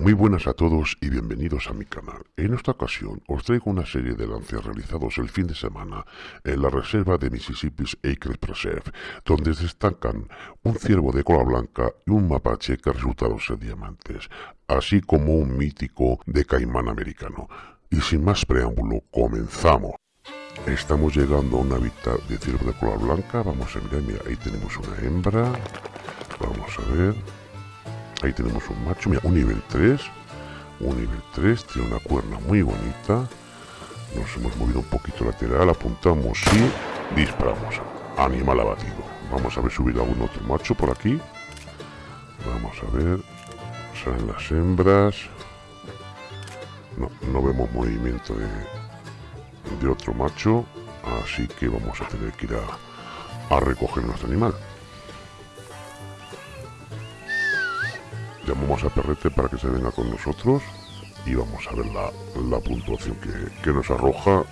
Muy buenas a todos y bienvenidos a mi canal. En esta ocasión os traigo una serie de lances realizados el fin de semana en la reserva de Mississippi's Acres Preserve, donde destacan un ciervo de cola blanca y un mapache que resultaron ser diamantes, así como un mítico de caimán americano. Y sin más preámbulo, comenzamos. Estamos llegando a un hábitat de ciervo de cola blanca, vamos a ver, mira, ahí tenemos una hembra, vamos a ver, Ahí tenemos un macho, mira, un nivel 3. Un nivel 3, tiene una cuerna muy bonita. Nos hemos movido un poquito lateral, apuntamos y disparamos. Animal abatido. Vamos a ver subir algún otro macho por aquí. Vamos a ver. Salen las hembras. No, no vemos movimiento de, de otro macho. Así que vamos a tener que ir a, a recoger nuestro animal. Llamamos a Perrete para que se venga con nosotros y vamos a ver la, puntuación que, nos arroja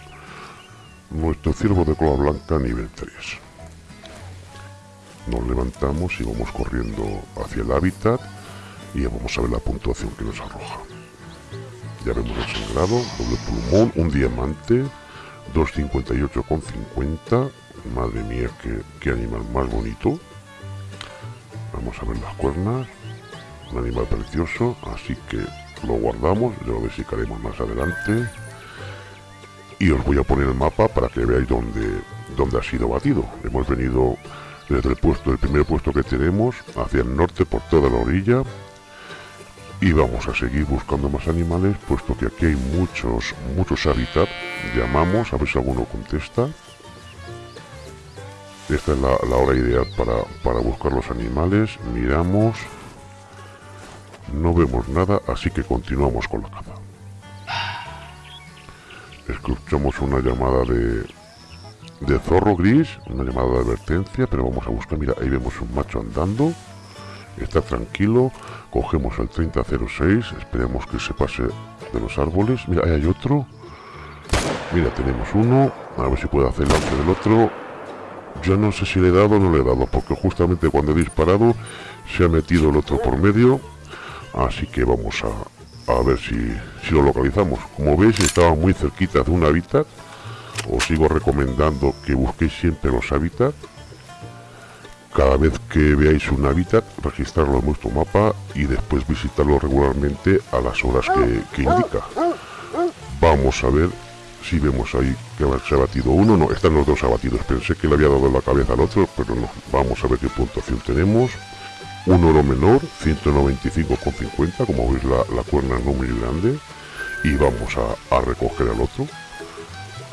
nuestro ciervo de cola blanca nivel 3. Nos levantamos y vamos corriendo hacia el hábitat y vamos a ver la puntuación que nos arroja. Ya vemos el sangrado, doble pulmón, un diamante, 258,50. Madre mía, qué, qué animal más bonito. Vamos a ver las cuernas, un animal precioso, así que lo guardamos, ya lo desicaremos más adelante. Y os voy a poner el mapa para que veáis dónde, dónde ha sido batido. Hemos venido desde el puesto, el primer puesto que tenemos, hacia el norte por toda la orilla. Y vamos a seguir buscando más animales, puesto que aquí hay muchos, muchos hábitats. Llamamos, a ver si alguno contesta. Esta es la, la hora ideal para, para buscar los animales. Miramos, no vemos nada, así que continuamos con la caza. Escuchamos una llamada de, de zorro gris, una llamada de advertencia, pero vamos a buscar, mira, ahí vemos un macho andando, está tranquilo, cogemos el 3006, esperemos que se pase de los árboles, mira, ahí hay otro, mira, tenemos uno, a ver si puede hacer lance del otro, yo no sé si le he dado o no le he dado, porque justamente cuando he disparado se ha metido el otro por medio, así que vamos a, a ver si, si, lo localizamos. Como veis estaba muy cerquita de un hábitat. Os sigo recomendando que busquéis siempre los hábitats. Cada vez que veáis un hábitat registrarlo en vuestro mapa y después visitarlo regularmente a las horas que, que indica. Vamos a ver si vemos ahí que se ha batido uno, no, están los dos abatidos, pensé que le había dado la cabeza al otro, pero no, vamos a ver qué puntuación tenemos, un oro menor, 195,50, como veis la, la, cuerna no muy grande, y vamos a, recoger al otro,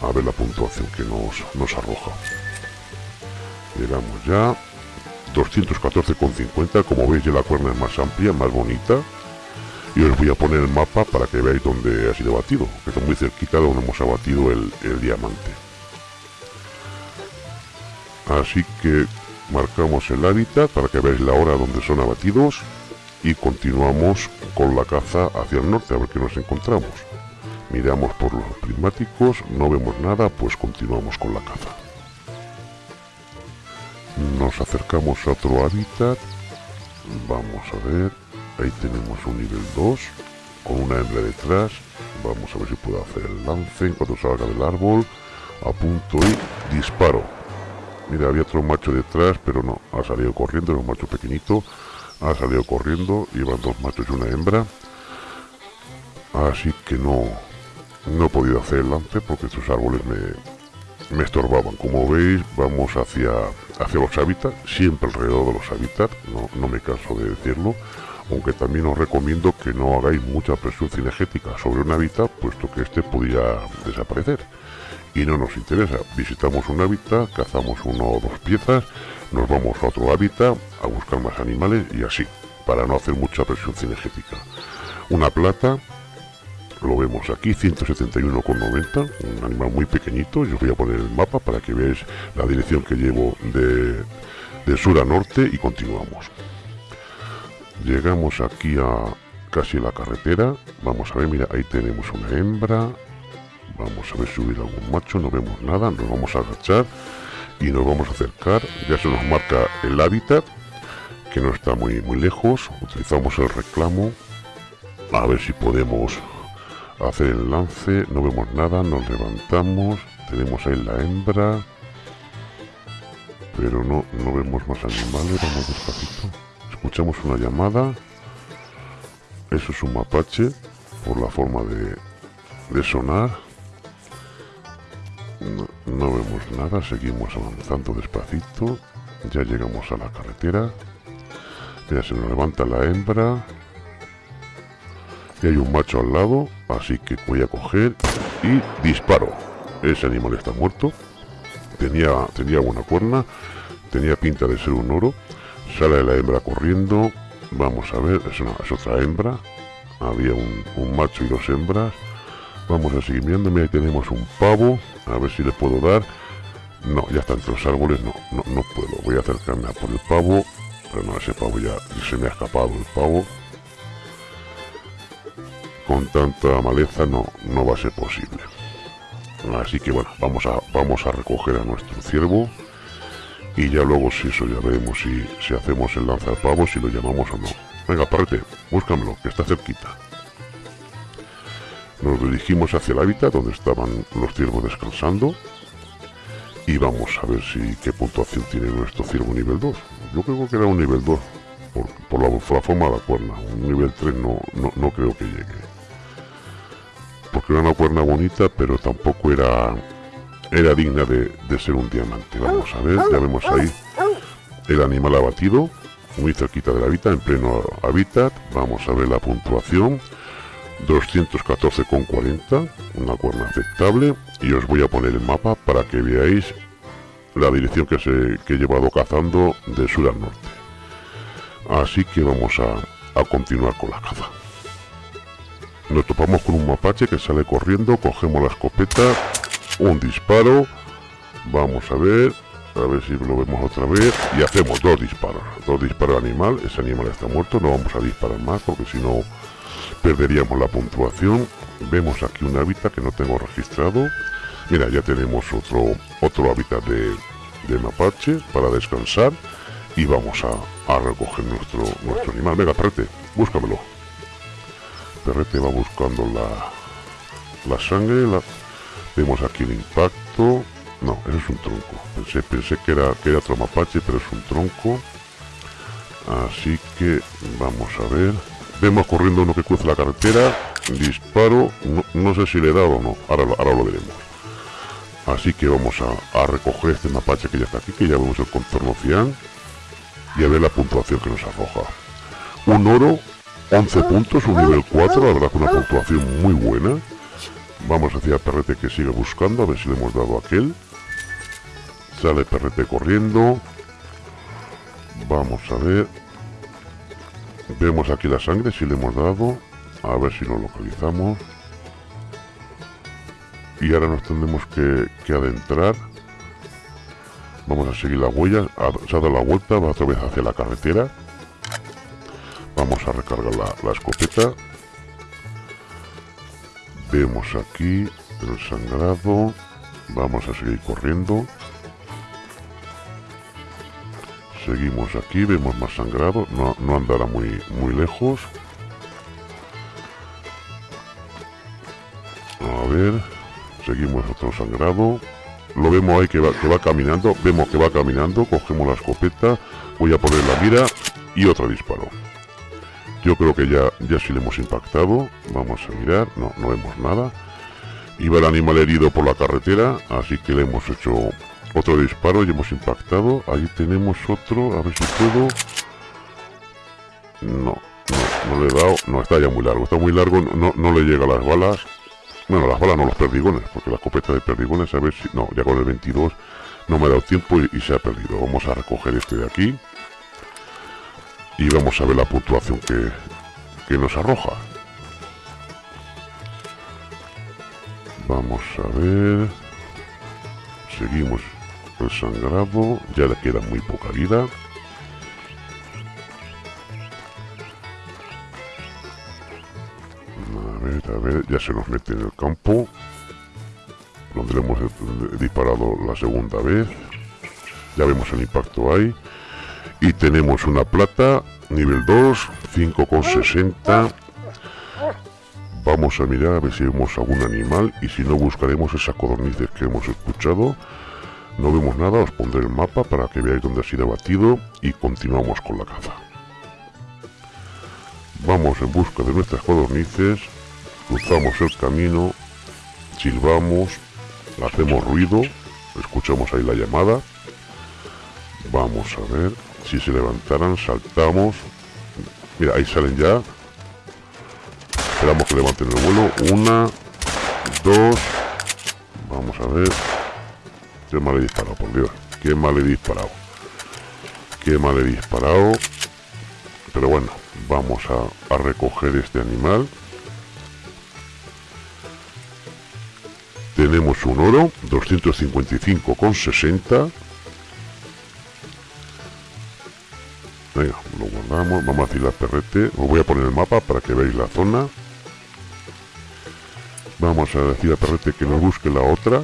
a ver la puntuación que nos, nos arroja. Llegamos ya, 214,50, como veis ya la cuerna es más amplia, más bonita, y os voy a poner el mapa para que veáis dónde ha sido batido, que está muy cerquita donde hemos abatido el, el diamante. Así que marcamos el hábitat para que veáis la hora donde son abatidos y continuamos con la caza hacia el norte a ver qué nos encontramos. Miramos por los prismáticos no vemos nada pues continuamos con la caza. Nos acercamos a otro hábitat. Vamos a ver ahí tenemos un nivel 2 con una hembra detrás. Vamos a ver si puedo hacer el lance cuando salga del árbol. Apunto y disparo Mira, había otro macho detrás, pero no, ha salido corriendo, era un macho pequeñito, ha salido corriendo, llevan dos machos y una hembra. Así que no, no he podido hacer el lance porque estos árboles me, me estorbaban. Como veis, vamos hacia, hacia los hábitats, siempre alrededor de los hábitats, no, no me canso de decirlo. Aunque también os recomiendo que no hagáis mucha presión cinegética sobre un hábitat, puesto que este podría desaparecer y no nos interesa. Visitamos un hábitat, cazamos una o dos piezas, nos vamos a otro hábitat a buscar más animales y así, para no hacer mucha presión cinegética. Una plata, lo vemos aquí, 171,90, un animal muy pequeñito, yo voy a poner el mapa para que veáis la dirección que llevo de sur a norte y continuamos. Llegamos aquí a casi la carretera, vamos a ver, mira, ahí tenemos una hembra, Vamos a ver si hubiera algún macho, no vemos nada, nos vamos a agachar y nos vamos a acercar. Ya se nos marca el hábitat, que no está muy, muy lejos. Utilizamos el reclamo A ver si podemos hacer el lance. No vemos nada, nos levantamos. Tenemos ahí la hembra. Pero no, no vemos más animales. Vamos despacito. Escuchamos una llamada. Eso es un mapache. Por la forma de, de sonar. No, no vemos nada. Seguimos avanzando despacito. Ya llegamos a la carretera. Ya se nos levanta la hembra. Y hay un macho al lado. Así que voy a coger y disparo. Ese animal está muerto. Tenía, tenía buena cuerna. Tenía pinta de ser un oro. Sale la hembra corriendo. Vamos a ver. Es, una, otra hembra. Había un, macho y dos hembras. Vamos a seguir viendo. Mira, tenemos un pavo. A ver si le puedo dar. No, ya está entre los árboles. No, no, no puedo. Voy a acercarme a por el pavo. Pero no, ese pavo ya se me ha escapado el pavo. Con tanta maleza no, no va a ser posible. Así que bueno, vamos a, vamos a recoger a nuestro ciervo. Y ya luego si eso ya veremos si, si hacemos el lanza pavo, si lo llamamos o no. Venga, parte, búscamelo, que está cerquita. Nos dirigimos hacia el hábitat donde estaban los ciervos descansando. Y vamos a ver si qué puntuación tiene nuestro ciervo nivel 2. Yo creo que era un nivel 2 por, por la, forma de la cuerna. Un nivel 3 no, no, no, creo que llegue. Porque era una cuerna bonita, pero tampoco era era digna de, de ser un diamante. Vamos a ver, ya vemos ahí el animal abatido, muy cerquita del hábitat, en pleno hábitat. Vamos a ver la puntuación. 214,40, una cuerna aceptable. Y os voy a poner el mapa para que veáis la dirección que, se, que he llevado cazando de sur al norte. Así que vamos a, a continuar con la caza. Nos topamos con un mapache que sale corriendo, cogemos la escopeta, un disparo, vamos a ver, a ver si lo vemos otra vez, y hacemos dos disparos, dos disparos al animal, ese animal está muerto, no vamos a disparar más porque si no perderíamos la puntuación. Vemos aquí un hábitat que no tengo registrado. Mira, ya tenemos otro, otro hábitat de, de mapache para descansar y vamos a, a recoger nuestro, nuestro animal. Venga, perrete, búscamelo. Perrete va buscando la, la sangre. La... Vemos aquí el impacto. No, eso es un tronco. Pensé, pensé que, era, que era otro mapache, pero es un tronco. Así que vamos a ver. Vemos corriendo uno que cruza la carretera. Disparo. No, no sé si le he dado o no. Ahora, ahora lo veremos. Así que vamos a, a, recoger este mapache que ya está aquí, que ya vemos el contorno cian. Y a ver la puntuación que nos arroja. Un oro, 11 puntos, un nivel 4, la verdad que una puntuación muy buena. Vamos hacia Perrete que sigue buscando, a ver si le hemos dado a aquel. Sale Perrete corriendo. Vamos a ver. Vemos aquí la sangre, si le hemos dado. A ver si lo localizamos. Y ahora nos tendremos que, adentrar. Vamos a seguir la huella. Se ha dado la vuelta, va otra vez hacia la carretera. Vamos a recargar la escopeta. Vemos aquí el sangrado. Vamos a seguir corriendo. Seguimos aquí, vemos más sangrado. No, no andará muy, muy lejos. A ver. Seguimos otro sangrado. Lo vemos ahí que va, que va caminando. Vemos que va caminando. Cogemos la escopeta. Voy a poner la mira. Y otro disparo. Yo creo que ya, ya sí le hemos impactado. Vamos a mirar. No, no vemos nada. Iba el animal herido por la carretera. Así que le hemos hecho otro disparo y hemos impactado. Ahí tenemos otro. A ver si puedo. No, no, no le he dado. No, está ya muy largo. Está muy largo. No, no le llega las balas. Bueno, las balas no, los perdigones. Porque la escopeta de perdigones, a ver si... No, ya con el 22 no me ha dado tiempo y, y se ha perdido. Vamos a recoger este de aquí. Y vamos a ver la puntuación que, que nos arroja. Vamos a ver. Seguimos el sangrado. Ya le queda muy poca vida. A ver, a ver. Ya se nos mete en el campo. Donde le hemos disparado la segunda vez. Ya vemos el impacto ahí. Y tenemos una plata, nivel 2, 5,60. Vamos a mirar a ver si vemos algún animal y si no buscaremos esas codornices que hemos escuchado. No vemos nada, os pondré el mapa para que veáis dónde ha sido abatido y continuamos con la caza. Vamos en busca de nuestras codornices, cruzamos el camino, silbamos, hacemos ruido, escuchamos ahí la llamada. Vamos a ver si se levantaran, saltamos. Mira, ahí salen ya. Esperamos que levanten el vuelo. Una, dos. Vamos a ver. Qué mal he disparado, por Dios. Qué mal he disparado. Qué mal he disparado. Pero bueno, vamos a, a recoger este animal. Tenemos un oro, 255,60. Venga, lo guardamos. Vamos a hacer la perrete. Os voy a poner el mapa para que veáis la zona. Vamos a decir a perrete que nos busque la otra.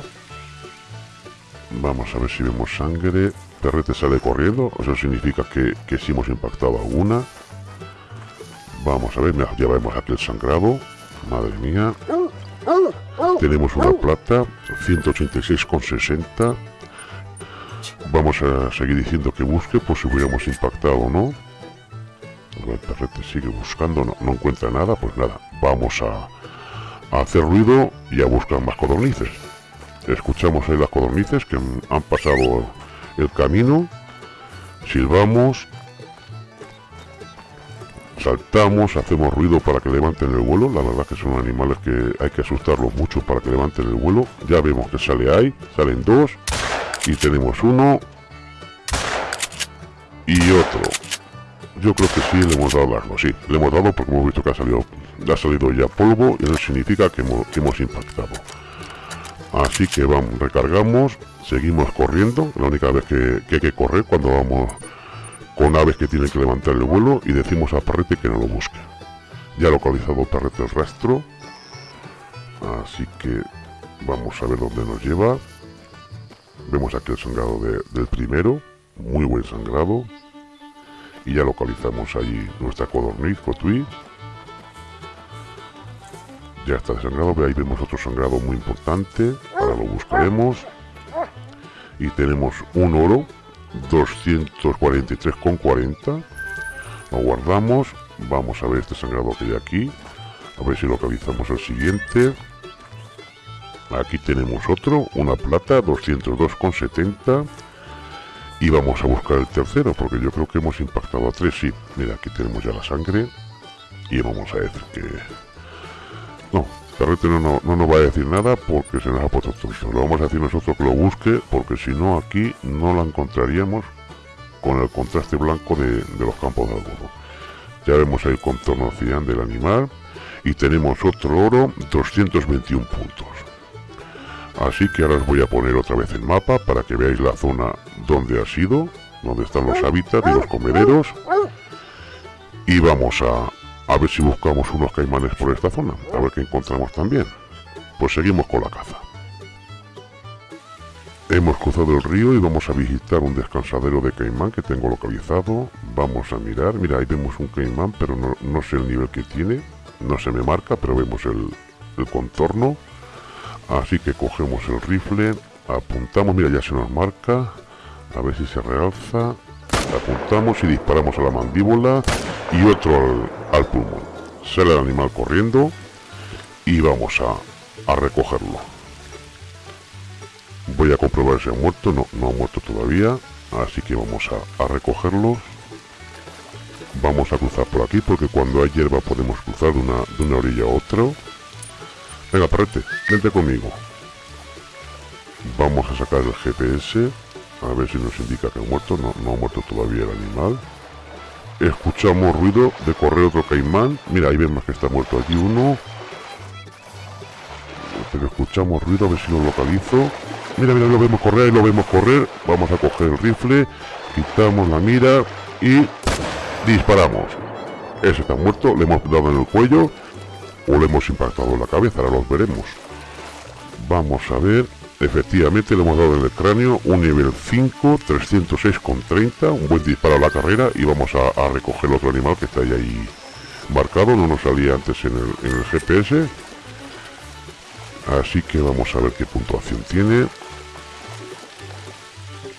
Vamos a ver si vemos sangre. Perrete sale corriendo. Eso significa que, que sí hemos impactado alguna. Vamos a ver, ya vemos aquí el sangrado. Madre mía. Tenemos una plata, 186,60. Vamos a seguir diciendo que busque por si hubiéramos impactado o no. El perrete sigue buscando, no, no encuentra nada, pues nada, vamos a, hacer ruido y a buscar más codornices. Escuchamos ahí las codornices que han pasado el camino, silbamos saltamos, hacemos ruido para que levanten el vuelo. La verdad que son animales que hay que asustarlos mucho para que levanten el vuelo. Ya vemos que sale ahí, salen dos. Y tenemos uno. Y otro. Yo creo que sí le hemos dado largo, sí. Le hemos dado porque hemos visto que ha salido, ha salido ya polvo y eso significa que hemos, impactado. Así que vamos, recargamos, seguimos corriendo. La única vez que, que hay que correr cuando vamos con aves que tienen que levantar el vuelo y decimos a Parrete que no lo busque. Ya ha localizado Parrete el rastro, así que vamos a ver dónde nos lleva. Vemos aquí el sangrado del primero, muy buen sangrado. Y ya localizamos allí nuestra codorniz, Cotui. Ya está desangrado, ahí vemos otro sangrado muy importante, ahora lo buscaremos. Y tenemos un oro 243,40 lo guardamos vamos a ver este sangrado que hay aquí a ver si localizamos el siguiente aquí tenemos otro una plata 202,70 y vamos a buscar el tercero porque yo creo que hemos impactado a tres sí mira aquí tenemos ya la sangre y vamos a decir que no Perrete no, no, no, nos va a decir nada porque se nos ha puesto tonto. Lo vamos a decir nosotros que lo busque porque si no aquí no la encontraríamos con el contraste blanco de, los campos de algodón. Ya vemos el contorno cian del animal y tenemos otro oro 221 puntos. Así que ahora os voy a poner otra vez el mapa para que veáis la zona donde ha sido, donde están los hábitats y los comederos. Y vamos a, a ver si buscamos unos caimanes por esta zona, a ver qué encontramos también. Pues seguimos con la caza. Hemos cruzado el río y vamos a visitar un descansadero de caimán que tengo localizado. Vamos a mirar, mira ahí vemos un caimán pero no, sé el nivel que tiene, no se me marca pero vemos el, el contorno. Así que cogemos el rifle, apuntamos, mira ya se nos marca, a ver si se realza, apuntamos y disparamos a la mandíbula y otro al, pulmón. Sale el animal corriendo y vamos a, a, recogerlo. Voy a comprobar si ha muerto, no, no ha muerto todavía, así que vamos a, a recogerlo. Vamos a cruzar por aquí porque cuando hay hierba podemos cruzar de una, de una orilla a otra. Venga, perrete, vente conmigo. Vamos a sacar el GPS, a ver si nos indica que ha muerto. No, no ha muerto todavía el animal. Escuchamos ruido de correr otro caimán. Mira, ahí vemos que está muerto aquí uno. Escuchamos ruido, a ver si lo localizo. Mira, mira, lo vemos correr, lo vemos correr. Vamos a coger el rifle, quitamos la mira y disparamos. Ese está muerto, le hemos dado en el cuello o le hemos impactado en la cabeza, ahora los veremos. Vamos a ver. Efectivamente le hemos dado en el cráneo un nivel 5, 306,30, un buen disparo a la carrera y vamos a, recoger otro animal que está ahí, marcado, no nos salía antes en el, en el GPS. Así que vamos a ver qué puntuación tiene.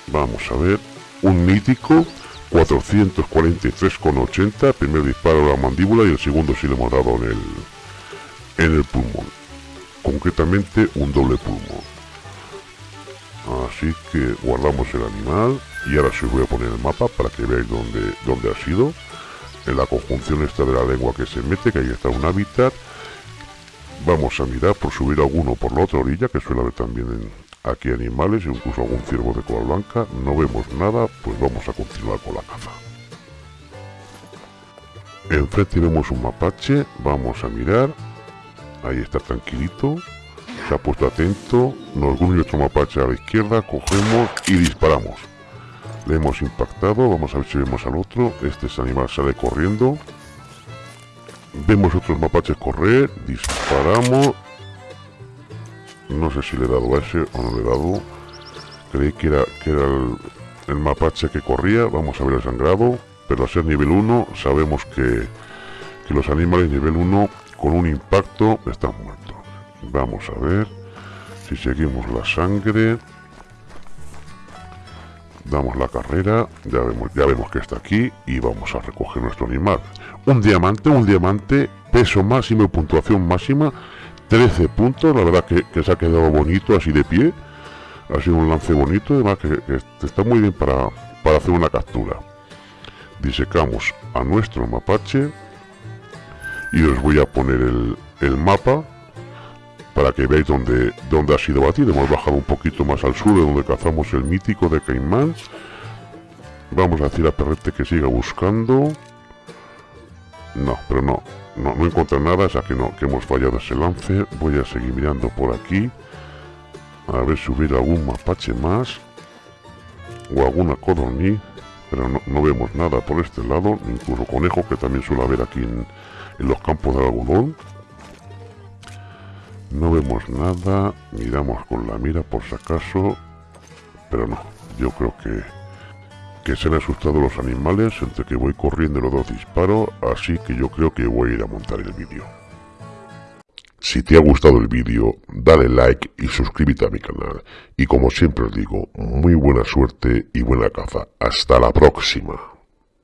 Vamos a ver. Un mítico 443,80. Primer disparo a la mandíbula y el segundo si le hemos dado en el, en el pulmón. Concretamente un doble pulmón. Así que guardamos el animal y ahora sí os voy a poner el mapa para que veáis dónde, dónde ha sido. En la conjunción esta de la lengua que se mete, que ahí está un hábitat. Vamos a mirar por subir alguno por la otra orilla, que suele haber también aquí animales, incluso algún ciervo de cola blanca. No vemos nada, pues vamos a continuar con la caza. Enfrente vemos un mapache, vamos a mirar. Ahí está tranquilito se ha puesto atento, nos une otro mapache a la izquierda, cogemos y disparamos. Le hemos impactado, vamos a ver si vemos al otro, este animal sale corriendo. Vemos otros mapaches correr, disparamos. No sé si le he dado a ese o no le he dado. Creí que era, que era el, el mapache que corría, vamos a ver el sangrado. Pero al ser nivel 1 sabemos que, que los animales nivel 1 con un impacto están muertos. Vamos a ver si seguimos la sangre. Damos la carrera, ya vemos, ya vemos que está aquí y vamos a recoger nuestro animal. Un diamante, un diamante, peso máximo y puntuación máxima, 13 puntos, la verdad que, se ha quedado bonito así de pie. Ha sido un lance bonito, además que, está muy bien para, para hacer una captura. Disecamos a nuestro mapache y os voy a poner el, el mapa para que veáis dónde, dónde ha sido batido. Hemos bajado un poquito más al sur de donde cazamos el mítico de Caimán. Vamos a decir a Perrete que siga buscando. No, pero no, no, no encuentra nada, ya que no, que hemos fallado ese lance. Voy a seguir mirando por aquí. A ver si hubiera algún mapache más. O alguna codorniz. Pero no, vemos nada por este lado. Incluso conejo que también suele haber aquí en, en los campos de algodón. No vemos nada, miramos con la mira por si acaso, pero no, yo creo que, que se han asustado los animales entre que voy corriendo los dos disparos, así que yo creo que voy a ir a montar el vídeo. Si te ha gustado el vídeo, dale like y suscríbete a mi canal. Y como siempre os digo, muy buena suerte y buena caza. Hasta la próxima.